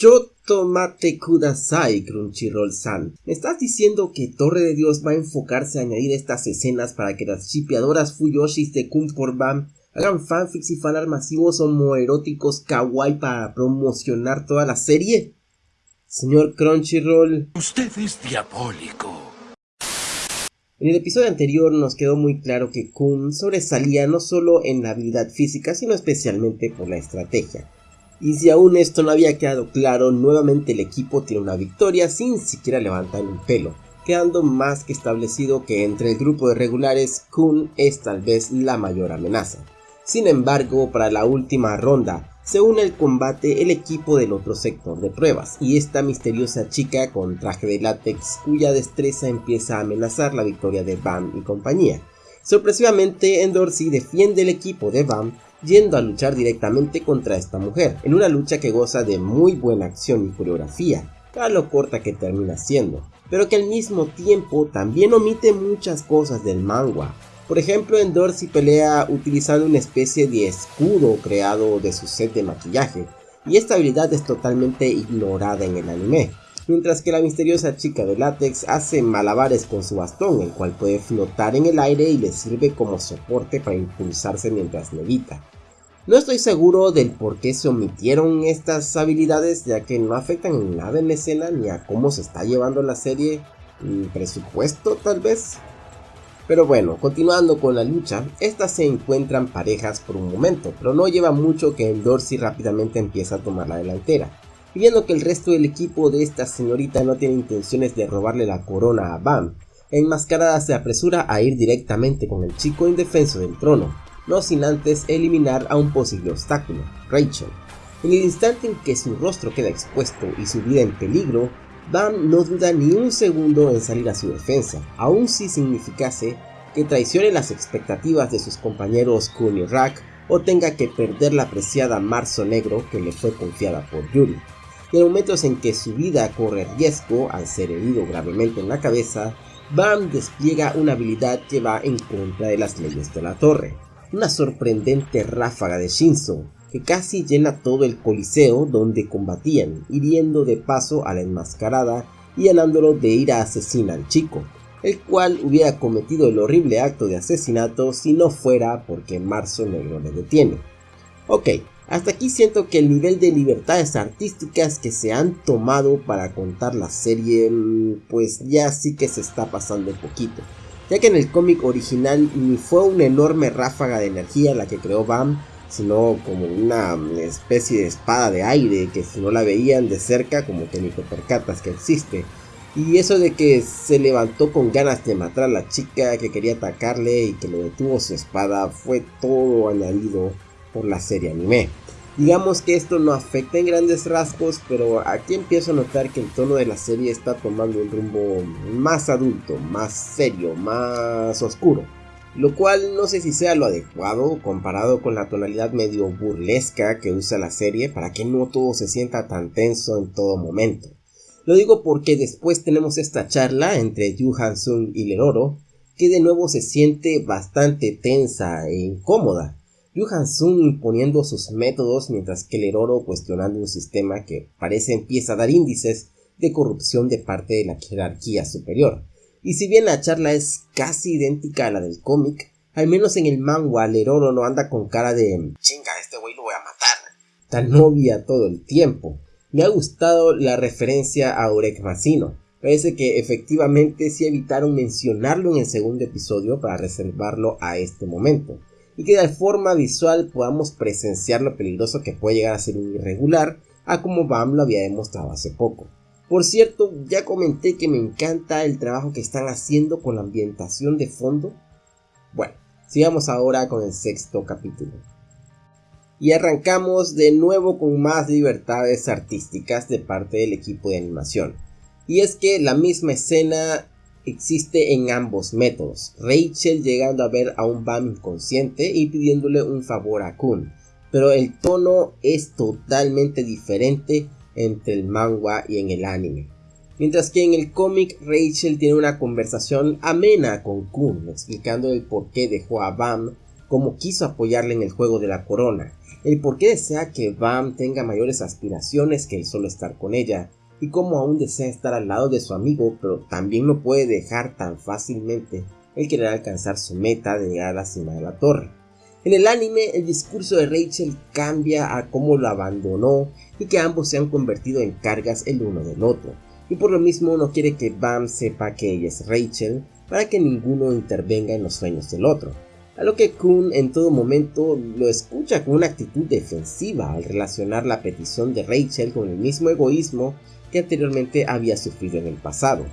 Yo tomate kudasai, Crunchyroll-san. ¿Me estás diciendo que Torre de Dios va a enfocarse a añadir estas escenas para que las chipeadoras Fuyoshis de Kung for Bam hagan fanfics y fanart masivos homoeróticos kawaii para promocionar toda la serie? Señor Crunchyroll. Usted es diabólico. En el episodio anterior nos quedó muy claro que Kun sobresalía no solo en la habilidad física, sino especialmente por la estrategia. Y si aún esto no había quedado claro, nuevamente el equipo tiene una victoria sin siquiera levantar un pelo, quedando más que establecido que entre el grupo de regulares Kun es tal vez la mayor amenaza. Sin embargo, para la última ronda, se une al combate el equipo del otro sector de pruebas y esta misteriosa chica con traje de látex cuya destreza empieza a amenazar la victoria de Bam y compañía. Sorpresivamente, Endorsi defiende el equipo de Bam yendo a luchar directamente contra esta mujer, en una lucha que goza de muy buena acción y coreografía, a lo corta que termina siendo, pero que al mismo tiempo también omite muchas cosas del manga. Por ejemplo, en Dorsey pelea utilizando una especie de escudo creado de su set de maquillaje, y esta habilidad es totalmente ignorada en el anime, mientras que la misteriosa chica de látex hace malabares con su bastón, el cual puede flotar en el aire y le sirve como soporte para impulsarse mientras levita. No estoy seguro del por qué se omitieron estas habilidades ya que no afectan en nada en la escena ni a cómo se está llevando la serie, presupuesto tal vez. Pero bueno, continuando con la lucha, estas se encuentran parejas por un momento, pero no lleva mucho que el Dorsey rápidamente empieza a tomar la delantera. Viendo que el resto del equipo de esta señorita no tiene intenciones de robarle la corona a Bam, enmascarada se apresura a ir directamente con el chico indefenso del trono, no sin antes eliminar a un posible obstáculo, Rachel. En el instante en que su rostro queda expuesto y su vida en peligro, Bam no duda ni un segundo en salir a su defensa, aun si significase que traicione las expectativas de sus compañeros Kun y Rak o tenga que perder la apreciada Marzo Negro que le fue confiada por Yuri y en momentos en que su vida corre riesgo al ser herido gravemente en la cabeza, Bam despliega una habilidad que va en contra de las leyes de la torre. Una sorprendente ráfaga de Shinzo que casi llena todo el coliseo donde combatían, hiriendo de paso a la enmascarada y llenándolo de ira asesina al chico, el cual hubiera cometido el horrible acto de asesinato si no fuera porque Marzo Negro le detiene. Ok, hasta aquí siento que el nivel de libertades artísticas que se han tomado para contar la serie, mm, pues ya sí que se está pasando un poquito. Ya que en el cómic original ni fue una enorme ráfaga de energía la que creó Bam, sino como una especie de espada de aire que si no la veían de cerca como que ni te percatas que existe. Y eso de que se levantó con ganas de matar a la chica que quería atacarle y que lo detuvo su espada fue todo añadido por la serie anime. Digamos que esto no afecta en grandes rasgos, pero aquí empiezo a notar que el tono de la serie está tomando un rumbo más adulto, más serio, más oscuro. Lo cual no sé si sea lo adecuado comparado con la tonalidad medio burlesca que usa la serie para que no todo se sienta tan tenso en todo momento. Lo digo porque después tenemos esta charla entre Yu Han-sung y Leroro que de nuevo se siente bastante tensa e incómoda Yu Han-sung imponiendo sus métodos mientras que Leroro cuestionando un sistema que parece empieza a dar índices de corrupción de parte de la jerarquía superior. Y si bien la charla es casi idéntica a la del cómic, al menos en el manga Leroro no anda con cara de chinga, este güey lo voy a matar, tan novia todo el tiempo. Me ha gustado la referencia a Urek Masino. Parece que efectivamente sí evitaron mencionarlo en el segundo episodio para reservarlo a este momento y que de forma visual podamos presenciar lo peligroso que puede llegar a ser un irregular, a como Bam lo había demostrado hace poco. Por cierto, ya comenté que me encanta el trabajo que están haciendo con la ambientación de fondo. Bueno, sigamos ahora con el sexto capítulo. Y arrancamos de nuevo con más libertades artísticas de parte del equipo de animación. Y es que la misma escena existe en ambos métodos. Rachel llegando a ver a un Bam inconsciente y pidiéndole un favor a Kun. Pero el tono es totalmente diferente entre el manga y en el anime. Mientras que en el cómic Rachel tiene una conversación amena con Kun, explicando el por qué dejó a Bam cómo quiso apoyarle en el juego de la corona, el por qué desea que Bam tenga mayores aspiraciones que el solo estar con ella, y cómo aún desea estar al lado de su amigo, pero también no puede dejar tan fácilmente el querer alcanzar su meta de llegar a la cima de la torre. En el anime, el discurso de Rachel cambia a cómo lo abandonó y que ambos se han convertido en cargas el uno del otro, y por lo mismo no quiere que Bam sepa que ella es Rachel para que ninguno intervenga en los sueños del otro. A lo que Kun en todo momento lo escucha con una actitud defensiva al relacionar la petición de Rachel con el mismo egoísmo que anteriormente había sufrido en el pasado.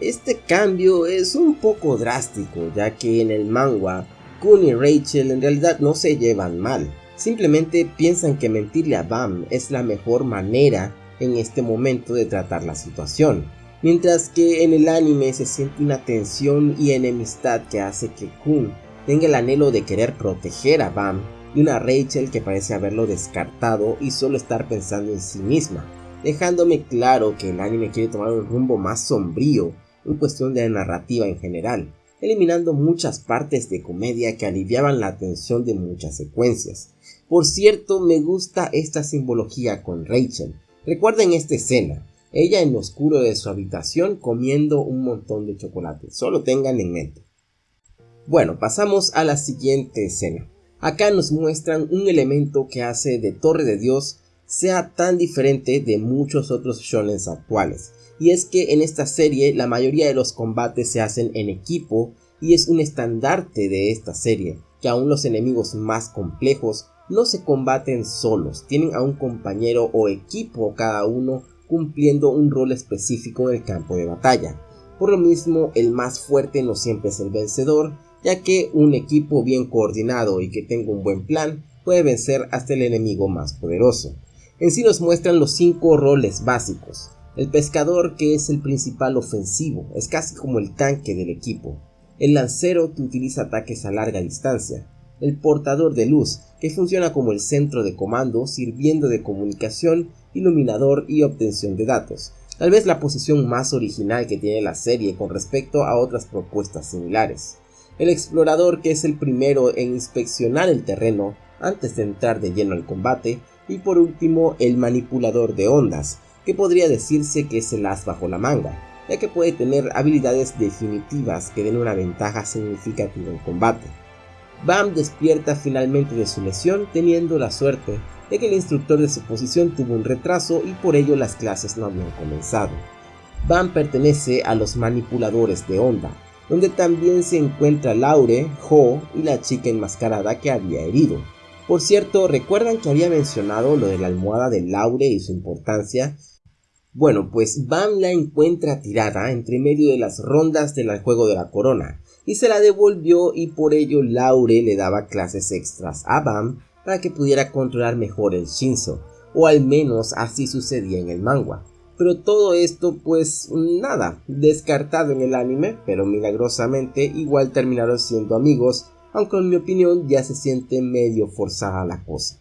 Este cambio es un poco drástico ya que en el manga Kun y Rachel en realidad no se llevan mal, simplemente piensan que mentirle a Bam es la mejor manera en este momento de tratar la situación, mientras que en el anime se siente una tensión y enemistad que hace que Kun tenga el anhelo de querer proteger a Bam y una Rachel que parece haberlo descartado y solo estar pensando en sí misma, dejándome claro que el anime quiere tomar un rumbo más sombrío en cuestión de narrativa en general, eliminando muchas partes de comedia que aliviaban la tensión de muchas secuencias. Por cierto, me gusta esta simbología con Rachel. Recuerden esta escena, ella en lo oscuro de su habitación comiendo un montón de chocolate, solo tengan en mente. Bueno, pasamos a la siguiente escena. Acá nos muestran un elemento que hace de Torre de Dios sea tan diferente de muchos otros shonen actuales, y es que en esta serie la mayoría de los combates se hacen en equipo y es un estandarte de esta serie, que aún los enemigos más complejos no se combaten solos, tienen a un compañero o equipo cada uno cumpliendo un rol específico en el campo de batalla. Por lo mismo, el más fuerte no siempre es el vencedor, ya que un equipo bien coordinado y que tenga un buen plan puede vencer hasta el enemigo más poderoso. En sí nos muestran los cinco roles básicos, el pescador que es el principal ofensivo, es casi como el tanque del equipo. El lancero que utiliza ataques a larga distancia. El portador de luz que funciona como el centro de comando sirviendo de comunicación, iluminador y obtención de datos. Tal vez la posición más original que tiene la serie con respecto a otras propuestas similares. El explorador que es el primero en inspeccionar el terreno antes de entrar de lleno al combate. Y por último el manipulador de ondas, que podría decirse que es el as bajo la manga, ya que puede tener habilidades definitivas que den una ventaja significativa en combate. Bam despierta finalmente de su lesión teniendo la suerte de que el instructor de su posición tuvo un retraso y por ello las clases no habían comenzado. Bam pertenece a los manipuladores de onda, donde también se encuentra Laure, Ho y la chica enmascarada que había herido. Por cierto, ¿recuerdan que había mencionado lo de la almohada de Laure y su importancia? Bueno, pues Bam la encuentra tirada entre medio de las rondas del juego de la corona y se la devolvió y por ello Laure le daba clases extras a Bam para que pudiera controlar mejor el Shinzo, o al menos así sucedía en el manga. Pero todo esto pues nada, descartado en el anime, pero milagrosamente igual terminaron siendo amigos, aunque en mi opinión ya se siente medio forzada la cosa.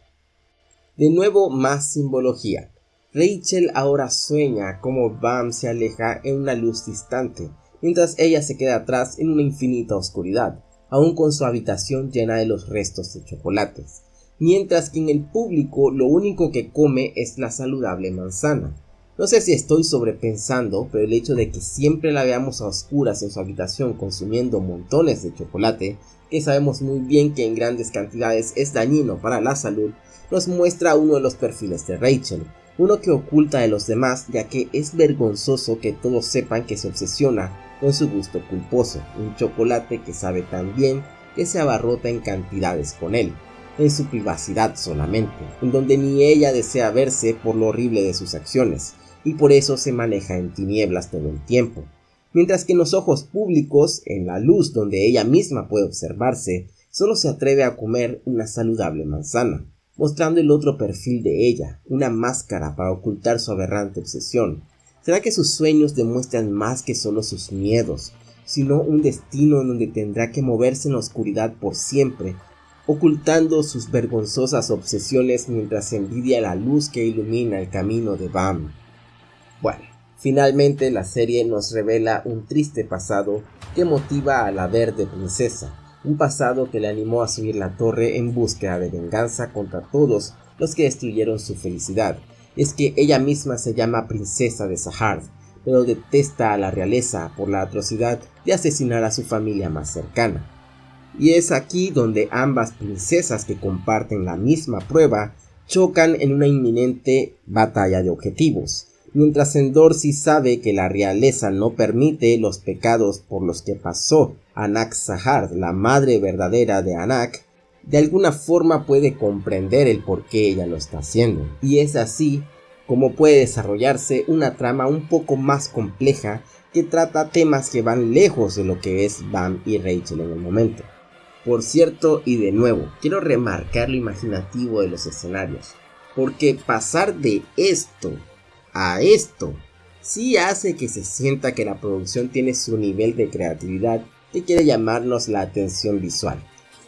De nuevo más simbología. Rachel ahora sueña como Bam se aleja en una luz distante, mientras ella se queda atrás en una infinita oscuridad, aún con su habitación llena de los restos de chocolates, mientras que en el público lo único que come es la saludable manzana. No sé si estoy sobrepensando, pero el hecho de que siempre la veamos a oscuras en su habitación consumiendo montones de chocolate, que sabemos muy bien que en grandes cantidades es dañino para la salud, nos muestra uno de los perfiles de Rachel, uno que oculta de los demás ya que es vergonzoso que todos sepan que se obsesiona con su gusto culposo, un chocolate que sabe tan bien que se abarrota en cantidades con él, en su privacidad solamente, en donde ni ella desea verse por lo horrible de sus acciones, y por eso se maneja en tinieblas todo el tiempo, mientras que en los ojos públicos, en la luz donde ella misma puede observarse, solo se atreve a comer una saludable manzana mostrando el otro perfil de ella, una máscara para ocultar su aberrante obsesión. ¿Será que sus sueños demuestran más que solo sus miedos, sino un destino en donde tendrá que moverse en la oscuridad por siempre, ocultando sus vergonzosas obsesiones mientras envidia la luz que ilumina el camino de Bam? Bueno, finalmente la serie nos revela un triste pasado que motiva a la verde princesa, un pasado que le animó a subir la torre en búsqueda de venganza contra todos los que destruyeron su felicidad. Es que ella misma se llama princesa de Sahar, pero detesta a la realeza por la atrocidad de asesinar a su familia más cercana. Y es aquí donde ambas princesas que comparten la misma prueba chocan en una inminente batalla de objetivos. Mientras Endor sí sabe que la realeza no permite los pecados por los que pasó Anak Sahar, la madre verdadera de Anak, de alguna forma puede comprender el por qué ella lo está haciendo. Y es así como puede desarrollarse una trama un poco más compleja que trata temas que van lejos de lo que es Bam y Rachel en el momento. Por cierto, y de nuevo, quiero remarcar lo imaginativo de los escenarios, porque pasar de esto a esto. Sí hace que se sienta que la producción tiene su nivel de creatividad que quiere llamarnos la atención visual.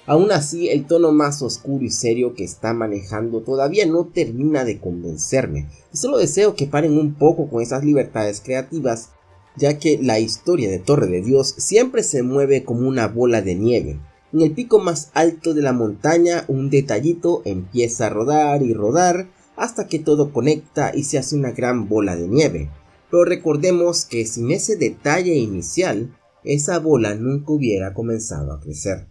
Aún así, el tono más oscuro y serio que está manejando todavía no termina de convencerme, y solo deseo que paren un poco con esas libertades creativas, ya que la historia de Torre de Dios siempre se mueve como una bola de nieve, en el pico más alto de la montaña un detallito empieza a rodar y rodar hasta que todo conecta y se hace una gran bola de nieve. Pero recordemos que sin ese detalle inicial, esa bola nunca hubiera comenzado a crecer.